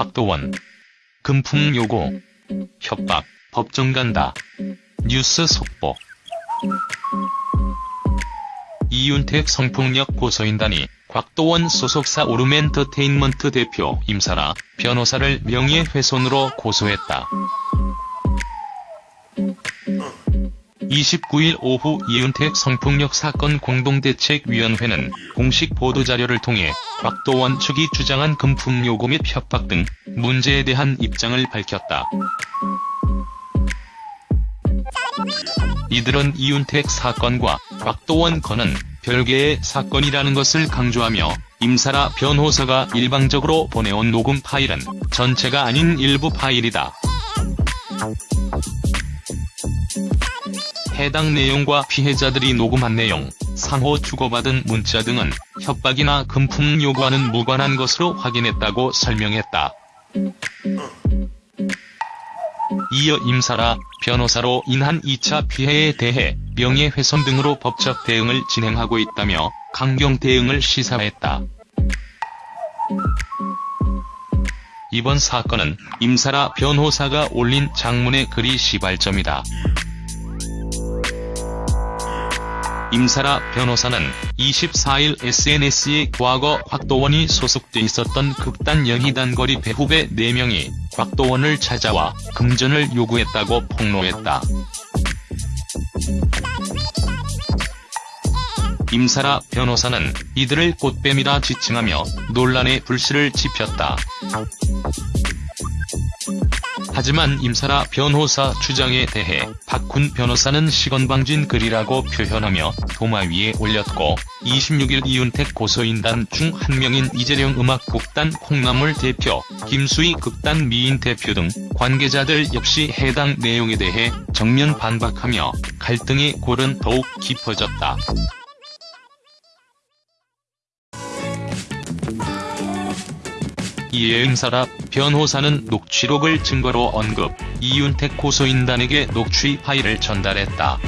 곽도원. 금품 요구 협박. 법정 간다. 뉴스 속보. 이윤택 성폭력 고소인단이 곽도원 소속사 오름엔터테인먼트 대표 임사라 변호사를 명예훼손으로 고소했다. 29일 오후 이윤택 성폭력 사건 공동대책위원회는 공식 보도자료를 통해 곽도원 측이 주장한 금품 요구 및 협박 등 문제에 대한 입장을 밝혔다. 이들은 이윤택 사건과 곽도원 건은 별개의 사건이라는 것을 강조하며 임사라 변호사가 일방적으로 보내온 녹음 파일은 전체가 아닌 일부 파일이다. 해당 내용과 피해자들이 녹음한 내용, 상호 주고받은 문자 등은 협박이나 금품 요구와는 무관한 것으로 확인했다고 설명했다. 이어 임사라 변호사로 인한 2차 피해에 대해 명예훼손 등으로 법적 대응을 진행하고 있다며 강경 대응을 시사했다. 이번 사건은 임사라 변호사가 올린 장문의 글이 시발점이다. 임사라 변호사는 24일 SNS에 과거 곽도원이 소속돼 있었던 극단 연희단거리 배후배 4명이 곽도원을 찾아와 금전을 요구했다고 폭로했다. 임사라 변호사는 이들을 꽃뱀이라 지칭하며 논란의 불씨를 지폈다. 하지만 임사라 변호사 주장에 대해 박훈 변호사는 시건방진 글이라고 표현하며 도마 위에 올렸고 26일 이윤택 고소인단 중 한 명인 이재령 음악극단 콩나물 대표, 김수희 극단 미인 대표 등 관계자들 역시 해당 내용에 대해 정면 반박하며 갈등의 골은 더욱 깊어졌다. 이에 임사라 변호사는 녹취록을 증거로 언급, 이윤택 고소인단에게 녹취 파일을 전달했다.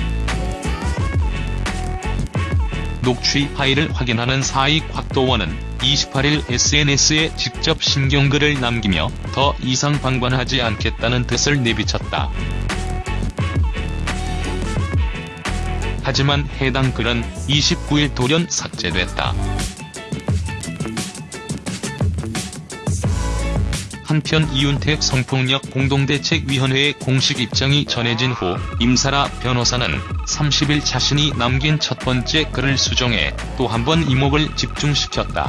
녹취 파일을 확인하는 사익 곽도원은 28일 SNS에 직접 신경글을 남기며 더 이상 방관하지 않겠다는 뜻을 내비쳤다. 하지만 해당 글은 29일 돌연 삭제됐다. 한편 이윤택 성폭력 공동대책위원회의 공식 입장이 전해진 후 임사라 변호사는 30일 자신이 남긴 첫 번째 글을 수정해 또 한 번 이목을 집중시켰다.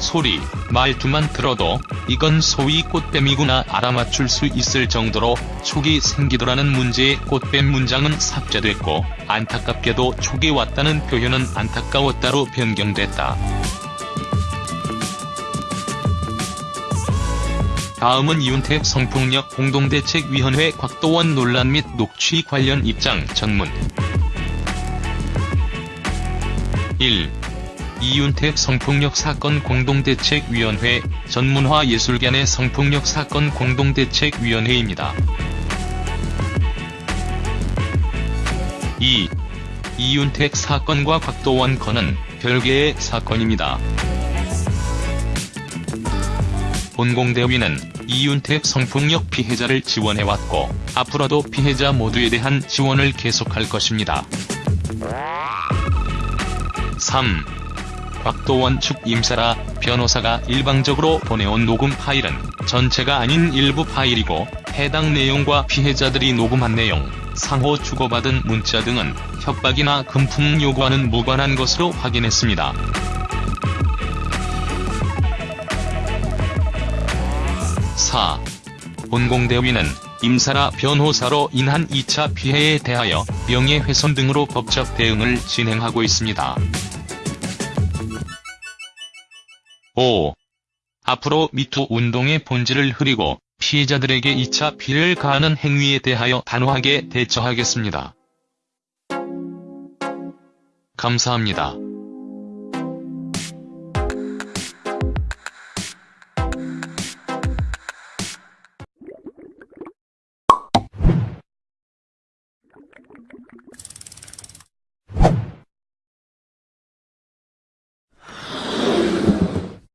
소리, 말투만 들어도 이건 소위 꽃뱀이구나 알아맞출 수 있을 정도로 촉이 생기더라는 문제의 꽃뱀 문장은 삭제됐고 안타깝게도 촉이 왔다는 표현은 안타까웠다로 변경됐다. 다음은 이윤택 성폭력 공동대책위원회 곽도원 논란 및 녹취 관련 입장 전문 1. 이윤택 성폭력 사건 공동대책위원회 전문화 예술견의 성폭력 사건 공동대책위원회입니다. 2. 이윤택 사건과 곽도원 건은 별개의 사건입니다. 본공대위는 이윤택 성폭력 피해자를 지원해왔고 앞으로도 피해자 모두에 대한 지원을 계속할 것입니다. 3. 곽도원 측 임사라 변호사가 일방적으로 보내온 녹음 파일은 전체가 아닌 일부 파일이고 해당 내용과 피해자들이 녹음한 내용, 상호 주고받은 문자 등은 협박이나 금품 요구와는 무관한 것으로 확인했습니다. 4. 본공대위는 임사라 변호사로 인한 2차 피해에 대하여 명예훼손 등으로 법적 대응을 진행하고 있습니다. 5. 앞으로 미투 운동의 본질을 흐리고 피해자들에게 2차 피해를 가하는 행위에 대하여 단호하게 대처하겠습니다. 감사합니다.